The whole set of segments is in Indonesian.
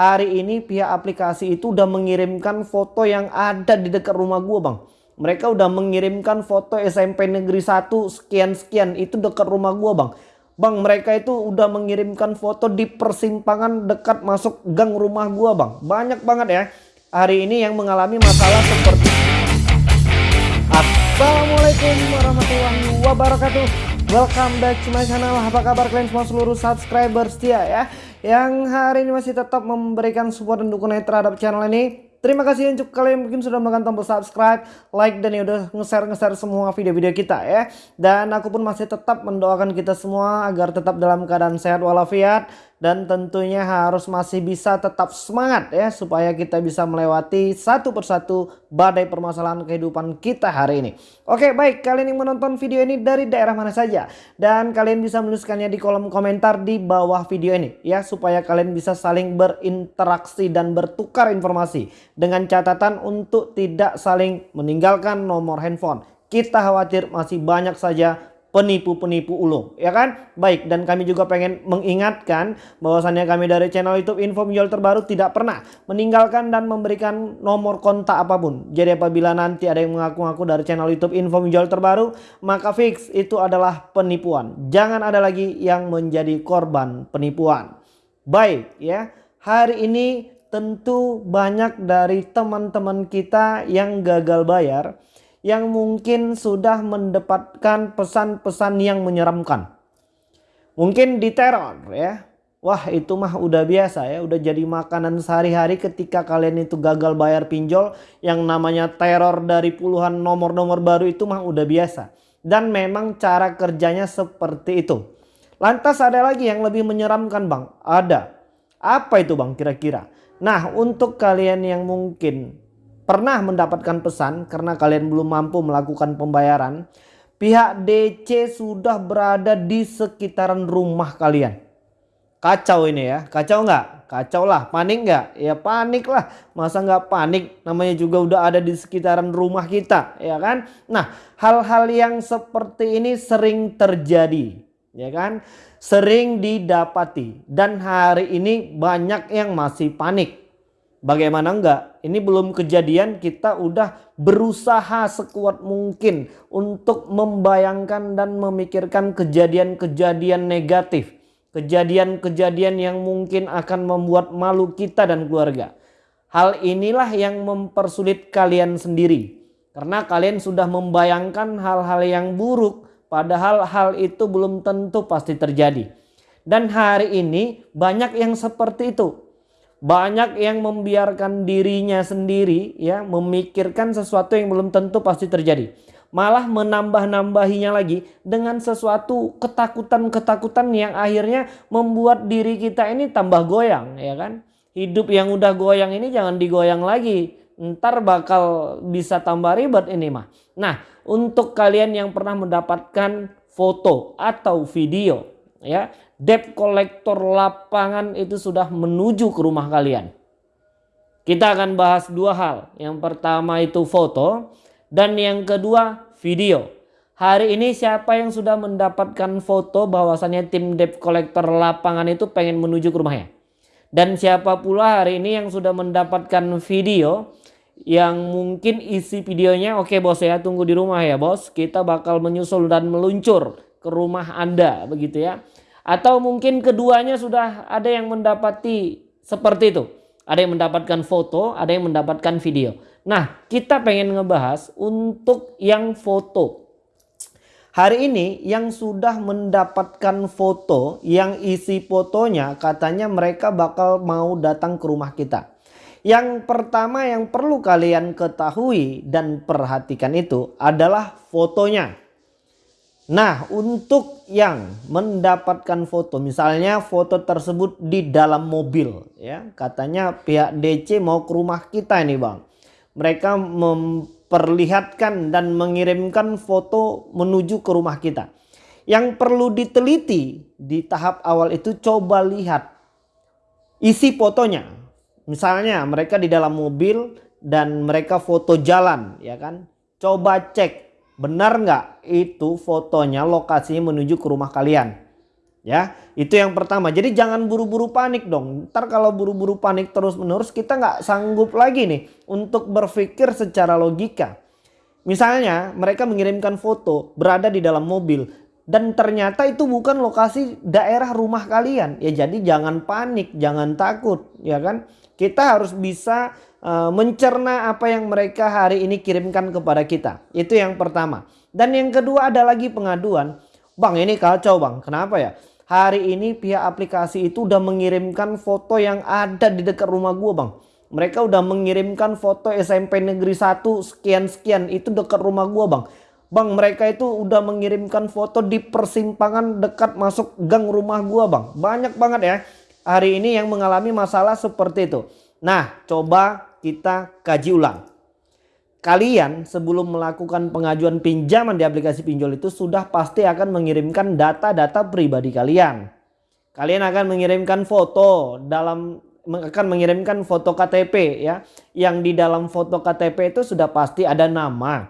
hari ini pihak aplikasi itu udah mengirimkan foto yang ada di dekat rumah gua bang. Mereka udah mengirimkan foto SMP negeri 1 sekian-sekian itu dekat rumah gua bang. Bang mereka itu udah mengirimkan foto di persimpangan dekat masuk gang rumah gua bang. Banyak banget ya. Hari ini yang mengalami masalah seperti Assalamualaikum warahmatullahi wabarakatuh. Welcome back to my channel. Apa kabar kalian semua? Seluruh subscriber setia ya Yang hari ini masih tetap memberikan support dan dukungan terhadap channel ini Terima kasih untuk kalian mungkin sudah menekan tombol subscribe, like dan ya udah nge-share-nge-share semua video-video kita ya. Dan aku pun masih tetap mendoakan kita semua agar tetap dalam keadaan sehat walafiat dan tentunya harus masih bisa tetap semangat ya supaya kita bisa melewati satu persatu badai permasalahan kehidupan kita hari ini. Oke baik kalian yang menonton video ini dari daerah mana saja dan kalian bisa menuliskannya di kolom komentar di bawah video ini ya supaya kalian bisa saling berinteraksi dan bertukar informasi dengan catatan untuk tidak saling meninggalkan nomor handphone. Kita khawatir masih banyak saja penipu-penipu ulung ya kan? Baik dan kami juga pengen mengingatkan bahwasannya kami dari channel YouTube info menjual terbaru tidak pernah meninggalkan dan memberikan nomor kontak apa pun. Jadi apabila nanti ada yang mengaku-ngaku dari channel YouTube info menjual terbaru maka fix itu adalah penipuan. Jangan ada lagi yang menjadi korban penipuan. Baik ya. Hari ini tentu banyak dari teman-teman kita yang gagal bayar yang mungkin sudah mendapatkan pesan-pesan yang menyeramkan. Mungkin diteror ya. Wah itu mah udah biasa ya. Udah jadi makanan sehari-hari ketika kalian itu gagal bayar pinjol. Yang namanya teror dari puluhan nomor-nomor baru itu mah udah biasa. Dan memang cara kerjanya seperti itu. Lantas ada lagi yang lebih menyeramkan bang. Ada. Apa itu bang kira-kira? Nah untuk kalian yang mungkin pernah mendapatkan pesan karena kalian belum mampu melakukan pembayaran, pihak DC sudah berada di sekitaran rumah kalian. Kacau ini ya, kacau nggak? Kacau lah, panik nggak? Ya panik lah, masa nggak panik? Namanya juga udah ada di sekitaran rumah kita, ya kan? Nah, hal-hal yang seperti ini sering terjadi, ya kan? Sering didapati dan hari ini banyak yang masih panik. Bagaimana enggak? Ini belum kejadian kita udah berusaha sekuat mungkin untuk membayangkan dan memikirkan kejadian-kejadian negatif. Kejadian-kejadian yang mungkin akan membuat malu kita dan keluarga. Hal inilah yang mempersulit kalian sendiri. Karena kalian sudah membayangkan hal-hal yang buruk padahal hal itu belum tentu pasti terjadi. Dan hari ini banyak yang seperti itu banyak yang membiarkan dirinya sendiri ya memikirkan sesuatu yang belum tentu pasti terjadi. Malah menambah-nambahinya lagi dengan sesuatu ketakutan-ketakutan yang akhirnya membuat diri kita ini tambah goyang ya kan. Hidup yang udah goyang ini jangan digoyang lagi. Ntar bakal bisa tambah ribet ini mah. Nah untuk kalian yang pernah mendapatkan foto atau video ya debt collector lapangan itu sudah menuju ke rumah kalian. Kita akan bahas dua hal. Yang pertama itu foto dan yang kedua video. Hari ini siapa yang sudah mendapatkan foto bahwasannya tim debt collector lapangan itu pengen menuju ke rumahnya. Dan siapa pula hari ini yang sudah mendapatkan video yang mungkin isi videonya oke okay, bos ya tunggu di rumah ya bos kita bakal menyusul dan meluncur ke rumah anda begitu ya atau mungkin keduanya sudah ada yang mendapati seperti itu. Ada yang mendapatkan foto, ada yang mendapatkan video. Nah kita pengen ngebahas untuk yang foto. Hari ini yang sudah mendapatkan foto yang isi fotonya katanya mereka bakal mau datang ke rumah kita. Yang pertama yang perlu kalian ketahui dan perhatikan itu adalah fotonya. Nah untuk yang mendapatkan foto misalnya foto tersebut di dalam mobil ya katanya pihak DC mau ke rumah kita ini bang. Mereka memperlihatkan dan mengirimkan foto menuju ke rumah kita. Yang perlu diteliti di tahap awal itu coba lihat isi fotonya. Misalnya mereka di dalam mobil dan mereka foto jalan ya kan. Coba cek Benar nggak itu fotonya lokasinya menuju ke rumah kalian? Ya, itu yang pertama. Jadi jangan buru-buru panik dong. Ntar kalau buru-buru panik terus-menerus kita nggak sanggup lagi nih untuk berpikir secara logika. Misalnya mereka mengirimkan foto berada di dalam mobil dan ternyata itu bukan lokasi daerah rumah kalian. Ya jadi jangan panik, jangan takut, ya kan? Kita harus bisa uh, mencerna apa yang mereka hari ini kirimkan kepada kita. Itu yang pertama. Dan yang kedua ada lagi pengaduan. Bang ini kacau bang, kenapa ya? Hari ini pihak aplikasi itu udah mengirimkan foto yang ada di dekat rumah gua bang. Mereka udah mengirimkan foto SMP Negeri 1 sekian-sekian itu dekat rumah gua bang. Bang mereka itu udah mengirimkan foto di persimpangan dekat masuk gang rumah gua bang. Banyak banget ya hari ini yang mengalami masalah seperti itu. Nah coba kita kaji ulang kalian sebelum melakukan pengajuan pinjaman di aplikasi pinjol itu sudah pasti akan mengirimkan data-data pribadi kalian. Kalian akan mengirimkan foto dalam akan mengirimkan foto KTP ya. Yang di dalam foto KTP itu sudah pasti ada nama,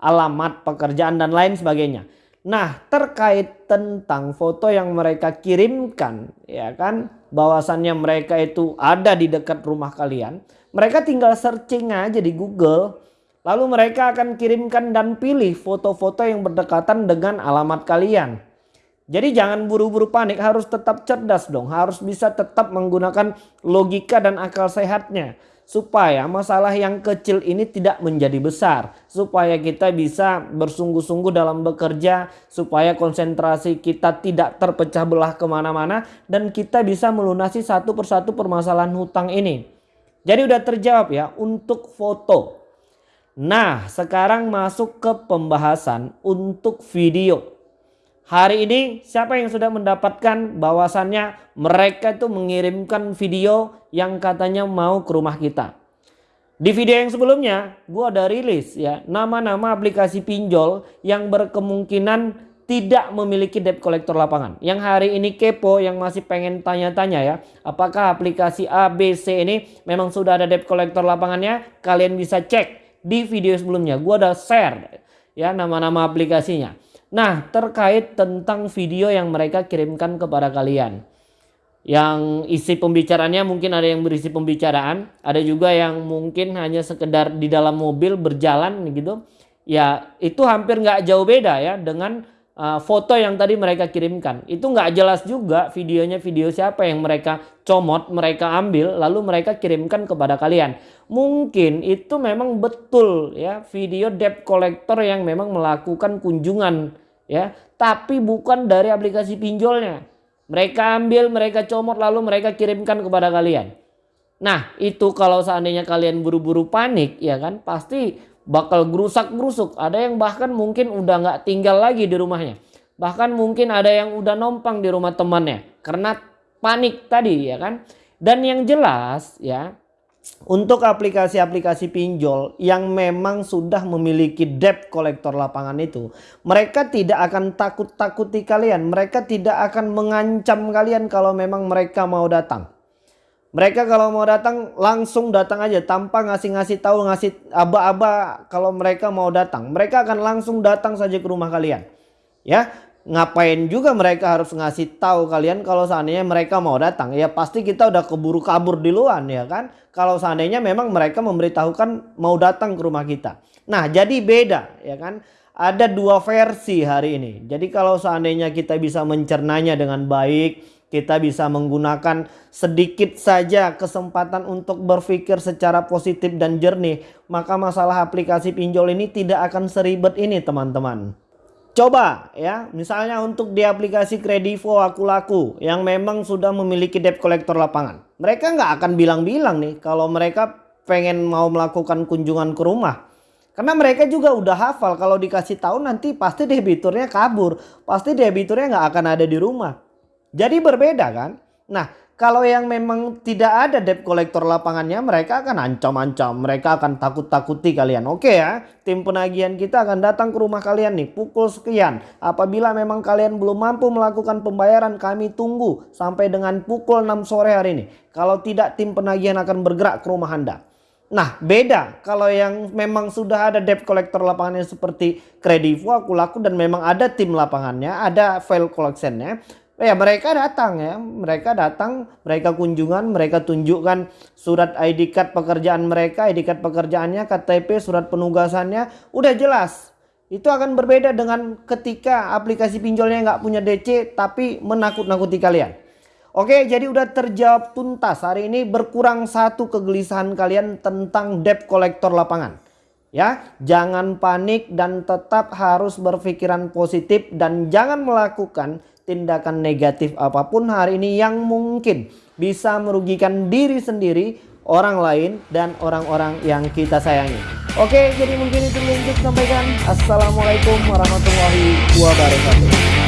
alamat pekerjaan dan lain sebagainya. Nah, terkait tentang foto yang mereka kirimkan ya kan bahwasannya mereka itu ada di dekat rumah kalian, mereka tinggal searching aja di Google Lalu mereka akan kirimkan dan pilih foto-foto yang berdekatan dengan alamat kalian. Jadi jangan buru-buru panik, harus tetap cerdas dong. Harus bisa tetap menggunakan logika dan akal sehatnya. Supaya masalah yang kecil ini tidak menjadi besar. Supaya kita bisa bersungguh-sungguh dalam bekerja. Supaya konsentrasi kita tidak terpecah belah ke mana-mana. Dan kita bisa melunasi satu persatu permasalahan hutang ini. Jadi udah terjawab ya untuk foto. Nah, sekarang masuk ke pembahasan untuk video. Hari ini siapa yang sudah mendapatkan bahwasannya mereka itu mengirimkan video yang katanya mau ke rumah kita. Di video yang sebelumnya gue ada rilis ya nama-nama aplikasi pinjol yang berkemungkinan tidak memiliki debt collector lapangan. Yang hari ini kepo yang masih pengen tanya-tanya ya. Apakah aplikasi A, B, C ini memang sudah ada debt collector lapangannya? Kalian bisa cek di video sebelumnya. Gua ada share ya nama-nama aplikasinya. Nah, terkait tentang video yang mereka kirimkan kepada kalian. Yang isi pembicaranya mungkin ada yang berisi pembicaraan, ada juga yang mungkin hanya sekedar di dalam mobil berjalan gitu. Ya, itu hampir nggak jauh beda ya dengan uh, foto yang tadi mereka kirimkan. Itu nggak jelas juga videonya video siapa yang mereka comot, mereka ambil lalu mereka kirimkan kepada kalian. Mungkin itu memang betul ya video debt collector yang memang melakukan kunjungan ya, tapi bukan dari aplikasi pinjolnya. Mereka ambil, mereka comot lalu mereka kirimkan kepada kalian. Nah, itu kalau seandainya kalian buru-buru panik ya kan, pasti bakal gerusak-gerusuk. Ada yang bahkan mungkin udah nggak tinggal lagi di rumahnya. Bahkan mungkin ada yang udah nompang di rumah temannya karena panik tadi ya kan. Dan yang jelas ya untuk aplikasi-aplikasi pinjol yang memang sudah memiliki debt kolektor lapangan itu, mereka tidak akan takut-takuti kalian, mereka tidak akan mengancam kalian kalau memang mereka mau datang. Mereka kalau mau datang langsung datang aja tanpa ngasih-ngasih tahu ngasih aba-aba kalau mereka mau datang. Mereka akan langsung datang saja ke rumah kalian. Ya, ngapain juga mereka harus ngasih tahu kalian kalau seandainya mereka mau datang. Ya pasti kita udah keburu kabur di luar ya kan. Kalau seandainya memang mereka memberitahukan mau datang ke rumah kita. Nah, jadi beda ya kan. Ada dua versi hari ini. Jadi kalau seandainya kita bisa mencernanya dengan baik, kita bisa menggunakan sedikit saja kesempatan untuk berpikir secara positif dan jernih. Maka masalah aplikasi pinjol ini tidak akan seribet ini teman-teman. Coba ya misalnya untuk di aplikasi Kredivo Aku Laku yang memang sudah memiliki debt collector lapangan. Mereka nggak akan bilang-bilang nih kalau mereka pengen mau melakukan kunjungan ke rumah. Karena mereka juga udah hafal kalau dikasih tahu nanti pasti debiturnya kabur. Pasti debiturnya nggak akan ada di rumah. Jadi berbeda kan? Nah kalau yang memang tidak ada debt collector lapangannya mereka akan ancam-ancam. Mereka akan takut-takuti kalian. Oke ya tim penagihan kita akan datang ke rumah kalian nih pukul sekian. Apabila memang kalian belum mampu melakukan pembayaran kami tunggu sampai dengan pukul 6 sore hari ini. Kalau tidak tim penagihan akan bergerak ke rumah anda. Nah beda kalau yang memang sudah ada debt collector lapangannya seperti Kredivo, aku laku dan memang ada tim lapangannya, ada file collectionnya ya mereka datang ya, mereka datang, mereka kunjungan, mereka tunjukkan surat ID card pekerjaan mereka, ID card pekerjaannya, KTP, surat penugasannya, udah jelas. Itu akan berbeda dengan ketika aplikasi pinjolnya nggak punya DC tapi menakut-nakuti kalian. Oke, jadi udah terjawab tuntas. Hari ini berkurang satu kegelisahan kalian tentang debt collector lapangan. Ya, jangan panik dan tetap harus berpikiran positif dan jangan melakukan tindakan negatif apa pun hari ini yang mungkin bisa merugikan diri sendiri, orang lain dan orang-orang yang kita sayangi. Oke, jadi mungkin itu yang sampaikan. Assalamualaikum warahmatullahi wabarakatuh.